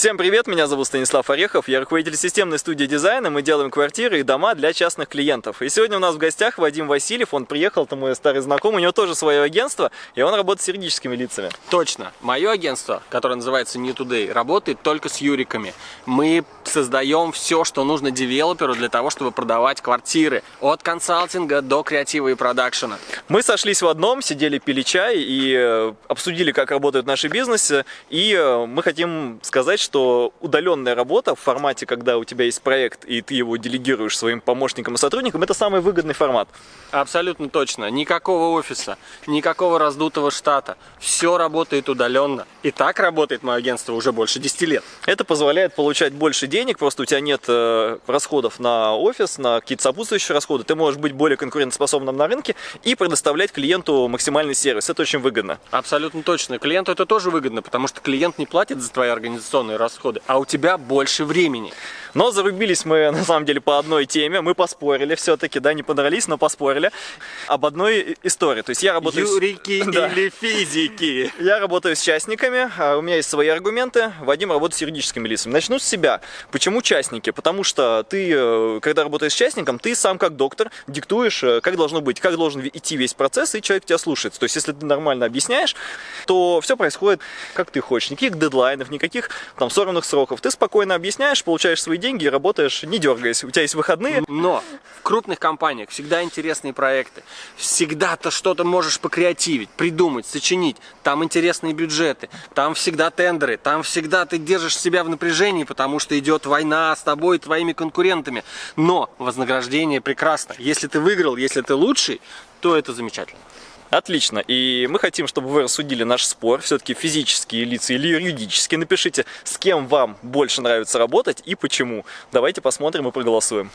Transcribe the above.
Всем привет, меня зовут Станислав Орехов, я руководитель системной студии дизайна, мы делаем квартиры и дома для частных клиентов. И сегодня у нас в гостях Вадим Васильев, он приехал, это мой старый знакомый, у него тоже свое агентство, и он работает с юридическими лицами. Точно, мое агентство, которое называется New Today, работает только с юриками. Мы создаем все, что нужно девелоперу для того, чтобы продавать квартиры, от консалтинга до креатива и продакшена. Мы сошлись в одном, сидели, пили чай и э, обсудили, как работают наши бизнесы, и э, мы хотим сказать, что удаленная работа в формате, когда у тебя есть проект, и ты его делегируешь своим помощникам и сотрудникам, это самый выгодный формат. Абсолютно точно. Никакого офиса, никакого раздутого штата. Все работает удаленно. И так работает мое агентство уже больше 10 лет. Это позволяет получать больше денег, просто у тебя нет э, расходов на офис, на какие-то сопутствующие расходы. Ты можешь быть более конкурентоспособным на рынке и предоставлять клиенту максимальный сервис. Это очень выгодно. Абсолютно точно. Клиенту это тоже выгодно, потому что клиент не платит за твои организационные расходы, а у тебя больше времени. Но зарубились мы, на самом деле, по одной теме. Мы поспорили все-таки, да, не подрались, но поспорили об одной истории. То есть я работаю... Юрики Да. или физики? Я работаю с частниками, а у меня есть свои аргументы. Вадим работает с юридическими лицами. Начну с себя. Почему частники? Потому что ты, э, когда работаешь с частником, ты сам как доктор диктуешь, э, как должно быть, как должен идти весь процесс, и человек тебя слушается. То есть, если ты нормально объясняешь, то все происходит, как ты хочешь. Никаких дедлайнов, никаких там сорванных сроков. Ты спокойно объясняешь, получаешь свои деньги и работаешь, не дергаясь. У тебя есть выходные. Но в крупных компаниях всегда интересные проекты. Всегда ты что-то можешь покреативить, придумать, сочинить. Там интересные бюджеты, там всегда тендеры, там всегда ты держишь себя в напряжении, потому что идет война с тобой и твоими конкурентами. Но вознаграждение прекрасно. Если ты выиграл, если ты лучший, то это замечательно. Отлично. И мы хотим, чтобы вы рассудили наш спор. Все-таки физические лица или юридические. Напишите, с кем вам больше нравится работать и почему. Давайте посмотрим и проголосуем.